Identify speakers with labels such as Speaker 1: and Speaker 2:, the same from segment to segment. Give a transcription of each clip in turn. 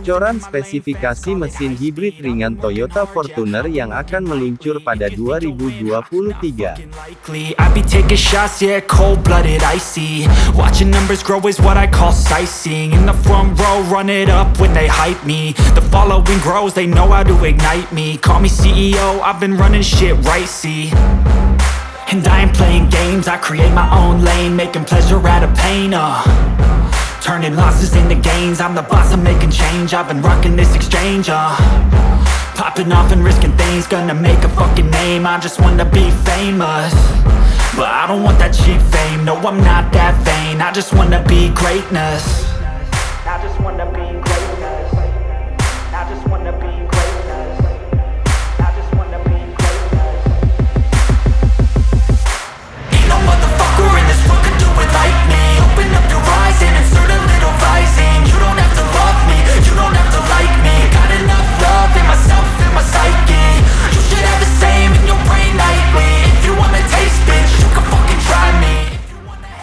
Speaker 1: Bocoran spesifikasi mesin hibrid ringan Toyota Fortuner yang akan meluncur pada 2023.
Speaker 2: Likely, I be taking shots, yeah, cold-blooded, icy. Watching numbers grow is what I call sightseeing. In the front row, run it up when they hype me. The following grows, they know how to ignite me. Call me CEO, I've been running shit right, see. And I ain't playing games, I create my own lane Making pleasure out of pain, uh Turning losses into gains. I'm the boss, I'm making change. I've been rocking this exchange, uh. Popping off and risking things. Gonna make a fucking name. I just wanna be famous. But I don't want that cheap fame. No, I'm not that vain. I just wanna be greatness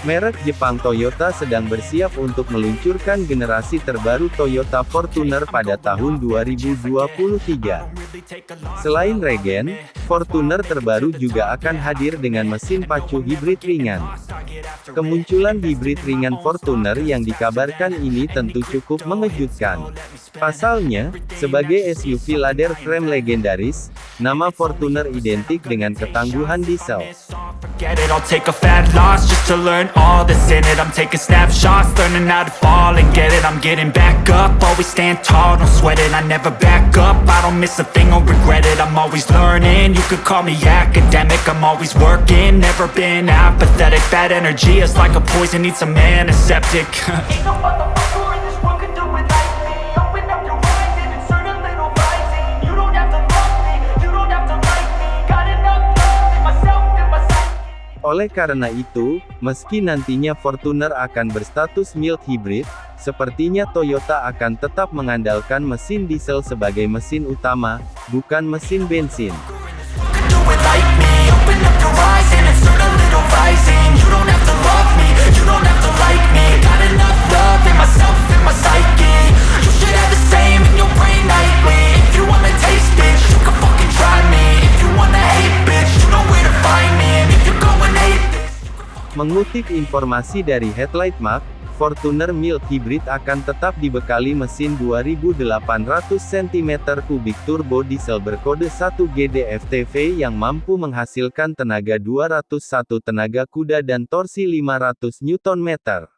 Speaker 1: Merek Jepang Toyota sedang bersiap untuk meluncurkan generasi terbaru Toyota Fortuner pada tahun 2023. Selain regen, Fortuner terbaru juga akan hadir dengan mesin pacu hibrid ringan. Kemunculan hibrid ringan Fortuner yang dikabarkan ini tentu cukup mengejutkan. Pasalnya, sebagai SUV ladder frame legendaris, nama Fortuner identik dengan ketangguhan diesel.
Speaker 2: I'll a all that's in it. I'm taking snapshots, learning how to fall and get it. I'm getting back up, always stand tall, don't sweat it. I never back up, I don't miss a thing or regret it. I'm always learning, you could call me academic. I'm always working, never been apathetic. Bad energy is like a poison, needs some antiseptic Ain't no
Speaker 1: Oleh karena itu, meski nantinya Fortuner akan berstatus mild hybrid, sepertinya Toyota akan tetap mengandalkan mesin diesel sebagai mesin utama, bukan mesin bensin. Mengutip informasi dari Headlight Map, Fortuner mild hybrid akan tetap dibekali mesin 2800 cm3 turbo diesel berkode 1 GDFTV yang mampu menghasilkan tenaga 201 tenaga kuda dan torsi 500 Nm.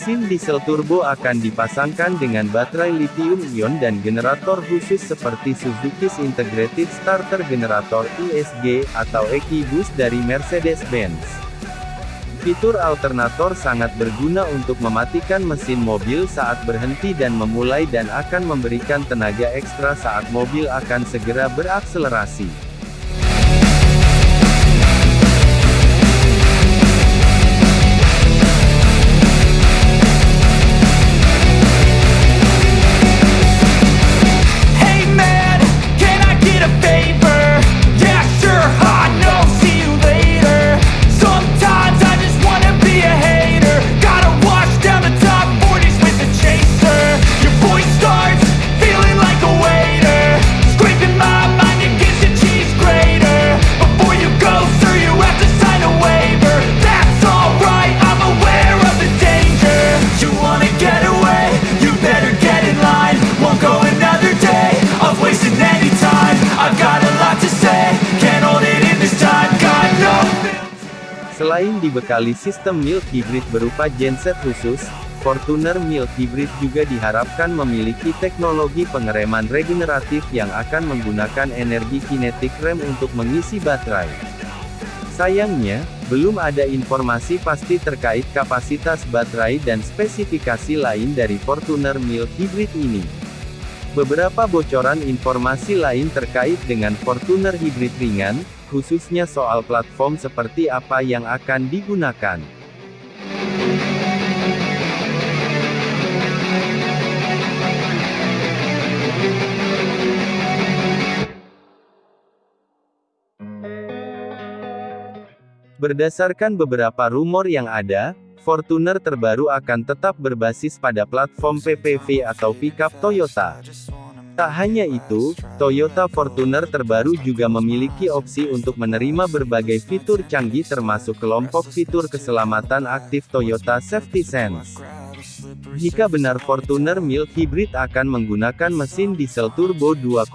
Speaker 1: Mesin diesel turbo akan dipasangkan dengan baterai lithium-ion dan generator khusus seperti Suzuki's Integrated Starter Generator ISG atau EQ-Boost dari Mercedes-Benz. Fitur alternator sangat berguna untuk mematikan mesin mobil saat berhenti dan memulai dan akan memberikan tenaga ekstra saat mobil akan segera berakselerasi. Selain dibekali sistem mild hybrid berupa genset khusus, Fortuner Mild Hybrid juga diharapkan memiliki teknologi pengereman regeneratif yang akan menggunakan energi kinetik rem untuk mengisi baterai. Sayangnya, belum ada informasi pasti terkait kapasitas baterai dan spesifikasi lain dari Fortuner Mild Hybrid ini. Beberapa bocoran informasi lain terkait dengan Fortuner Hybrid ringan, khususnya soal platform seperti apa yang akan digunakan. Berdasarkan beberapa rumor yang ada, Fortuner terbaru akan tetap berbasis pada platform PPV atau pickup Toyota. Tak hanya itu, Toyota Fortuner terbaru juga memiliki opsi untuk menerima berbagai fitur canggih termasuk kelompok fitur keselamatan aktif Toyota Safety Sense. Jika benar Fortuner Mild Hybrid akan menggunakan mesin diesel turbo 2,8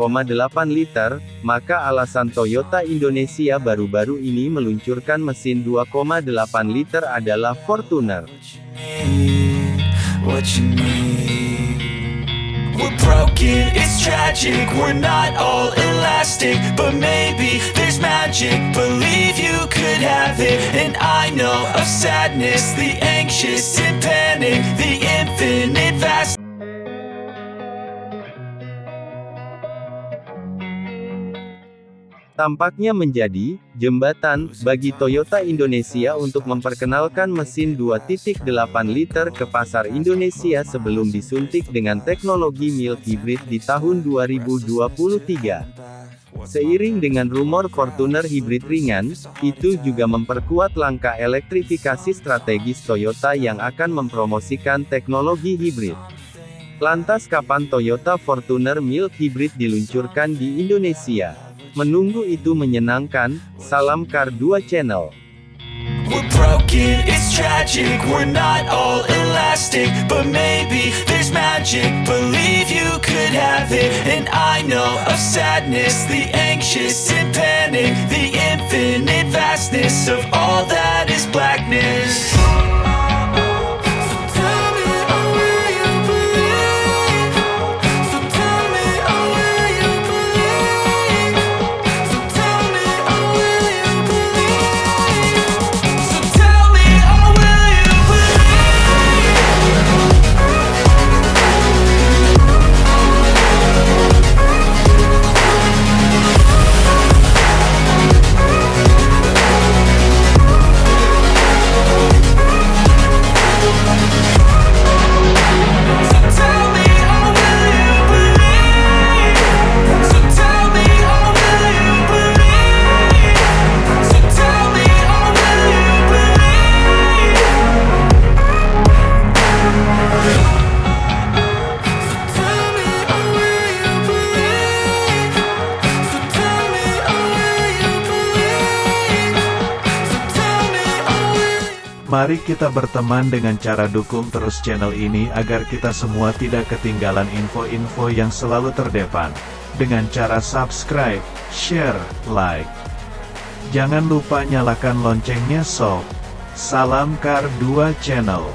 Speaker 1: liter, maka alasan Toyota Indonesia baru-baru ini meluncurkan mesin 2,8 liter adalah Fortuner. We're broken, it's tragic, we're not all elastic But maybe there's magic, believe you could have it And I know of sadness, the anxious and panic tampaknya menjadi jembatan bagi Toyota Indonesia untuk memperkenalkan mesin 2.8 liter ke pasar Indonesia sebelum disuntik dengan teknologi mild hybrid di tahun 2023. Seiring dengan rumor Fortuner hybrid ringan, itu juga memperkuat langkah elektrifikasi strategis Toyota yang akan mempromosikan teknologi hybrid. Lantas kapan Toyota Fortuner mild hybrid diluncurkan di Indonesia? Menunggu itu menyenangkan, salam Kar 2 Channel. We're broken, it's tragic, we're not all elastic But maybe there's magic, believe you could have it. And I know of sadness, the anxious and panic The infinite vastness of all that is blackness
Speaker 3: Mari kita berteman dengan cara dukung terus channel ini agar kita semua tidak ketinggalan info-info yang selalu terdepan. Dengan cara subscribe, share, like. Jangan lupa nyalakan loncengnya sob. Salam Kar 2 Channel.